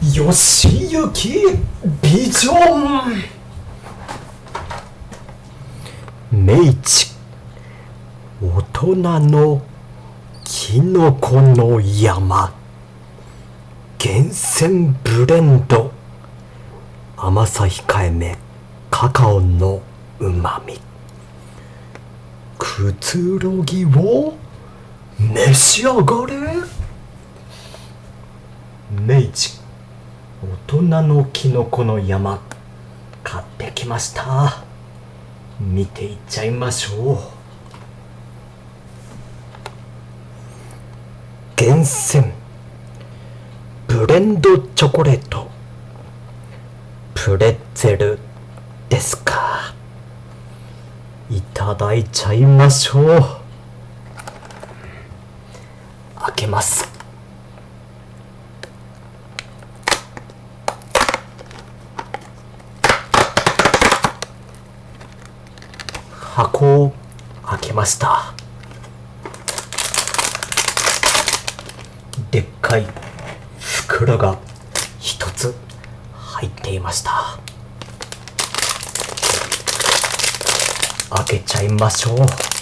吉行ビジョン明治大人のキノコの山厳選ブレンド甘さ控えめカカオのうまみくつろぎを召し上がれ。明治大人のキノコの山買ってきました。見ていっちゃいましょう。厳選。ブレンドチョコレート。プレッツェルですか。いただいちゃいましょう。開けます。箱を開けました。でっかい袋が一つ入っていました。開けちゃいましょう。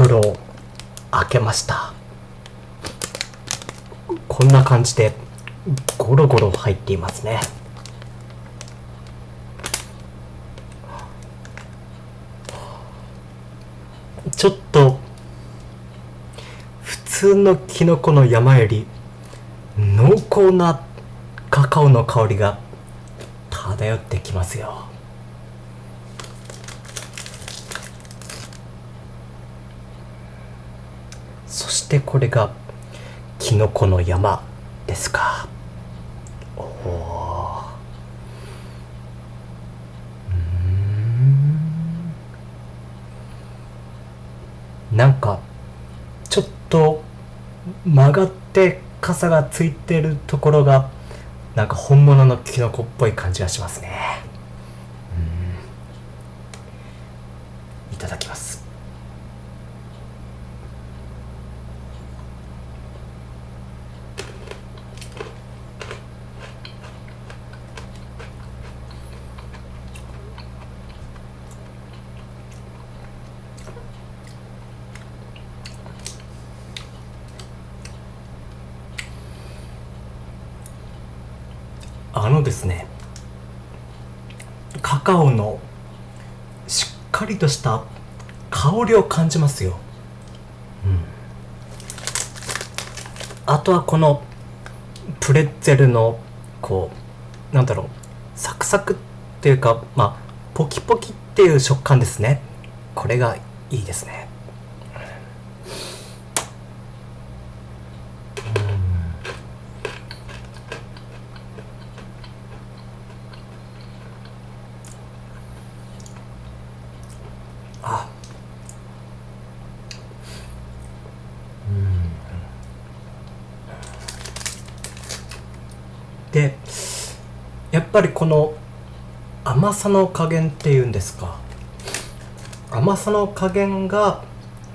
袋を開けました。こんな感じでゴロゴロ入っていますね。ちょっと普通のキノコの山より濃厚なカカオの香りが漂ってきますよ。そしてこれがキノコの山ですか。おおなんかちょっと曲がって傘がついてるところがなんか本物のキノコっぽい感じがしますね。いただきます。あのですねカカオのしっかりとした香りを感じますよ、うん、あとはこのプレッツェルのこうなんだろうサクサクっていうかまあポキポキっていう食感ですね。これがいいですね。でやっぱりこの甘さの加減っていうんですか。甘さの加減が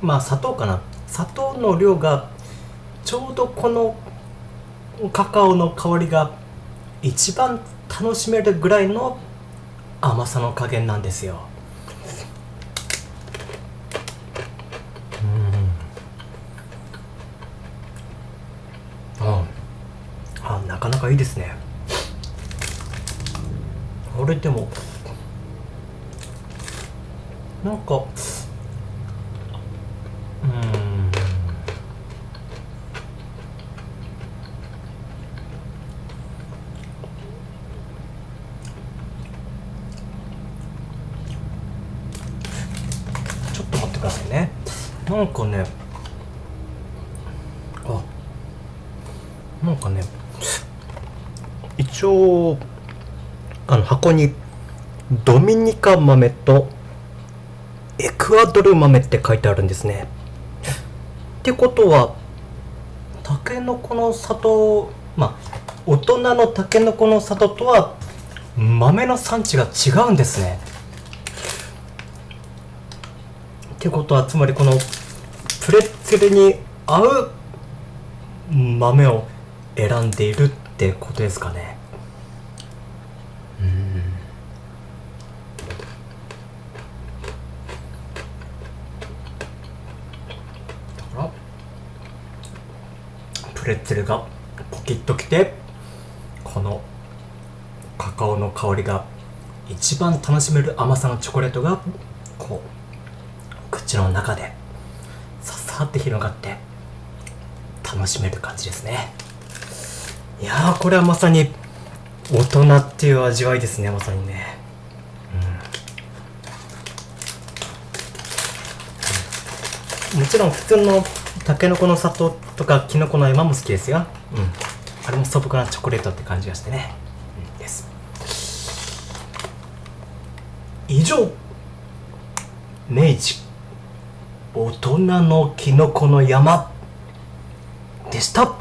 まあ砂糖かな。砂糖の量がちょうどこのカカオの香りが一番楽しめるぐらいの甘さの加減なんですよああなかいいですね。これでもなんかうん。ちょっと待ってくださいね。なんかねあなんかね一応あの箱にドミニカ豆とエクアドル豆って書いてあるんですね。ってことはタケノコの里まあ大人のたけのこの里とは豆の産地が違うんですね。ってことはつまりこのプレッツェルに合う豆を選んでいる。ってってことですかね。だからプレッツェルがポキッときてこのカカオの香りが一番楽しめる甘さのチョコレートがこう口の中でささって広がって楽しめる感じですね。いやーこれはまさに大人っていう味わいですねまさにね。うん。もちろん普通のたけのこの里とかきのこの山も好きですよ。うん。あれも素朴なチョコレートって感じがしてね、うん、です。以上明治大人のきのこの山でした。